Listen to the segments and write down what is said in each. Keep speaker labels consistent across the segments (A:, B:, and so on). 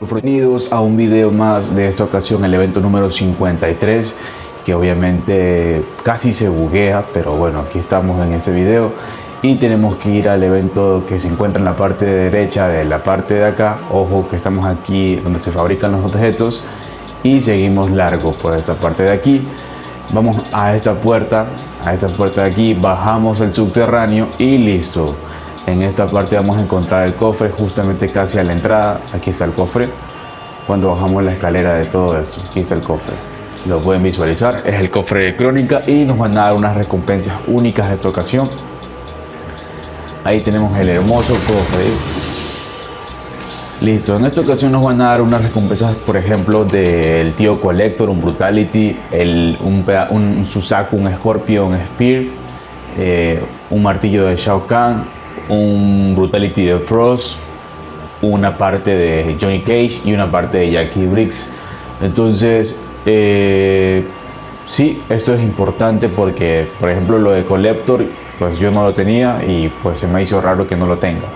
A: Bienvenidos a un video más de esta ocasión, el evento número 53 que obviamente casi se buguea, pero bueno, aquí estamos en este video y tenemos que ir al evento que se encuentra en la parte derecha de la parte de acá. Ojo que estamos aquí donde se fabrican los objetos y seguimos largo por esta parte de aquí. Vamos a esta puerta, a esta puerta de aquí, bajamos el subterráneo y listo. En esta parte vamos a encontrar el cofre justamente casi a la entrada. Aquí está el cofre. Cuando bajamos la escalera de todo esto, aquí está el cofre. Lo pueden visualizar, es el cofre de crónica y nos van a dar unas recompensas únicas esta ocasión. Ahí tenemos el hermoso cofre. Listo, en esta ocasión nos van a dar unas recompensas, por ejemplo, del tío Collector, un Brutality, un, un Susaku, un Scorpion, un Spear, eh, un martillo de Shao Kahn, un Brutality de Frost, una parte de Johnny Cage y una parte de Jackie Briggs. Entonces, eh, sí, esto es importante porque, por ejemplo, lo de Collector, pues yo no lo tenía y pues se me hizo raro que no lo tenga.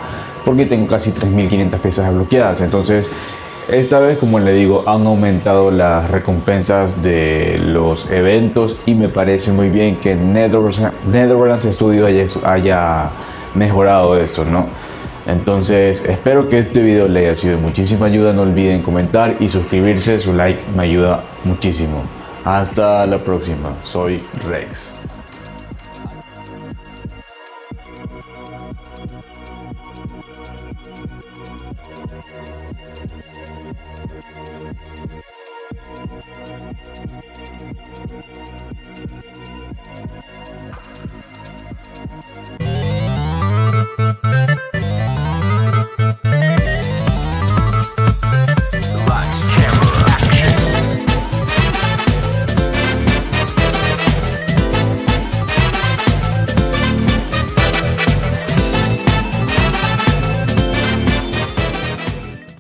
A: Porque tengo casi 3.500 piezas bloqueadas. Entonces, esta vez, como le digo, han aumentado las recompensas de los eventos y me parece muy bien que Netherlands, Studio haya, haya mejorado eso, ¿no? Entonces, espero que este video le haya sido de muchísima ayuda. No olviden comentar y suscribirse. Su like me ayuda muchísimo. Hasta la próxima. Soy Rex. Thank you.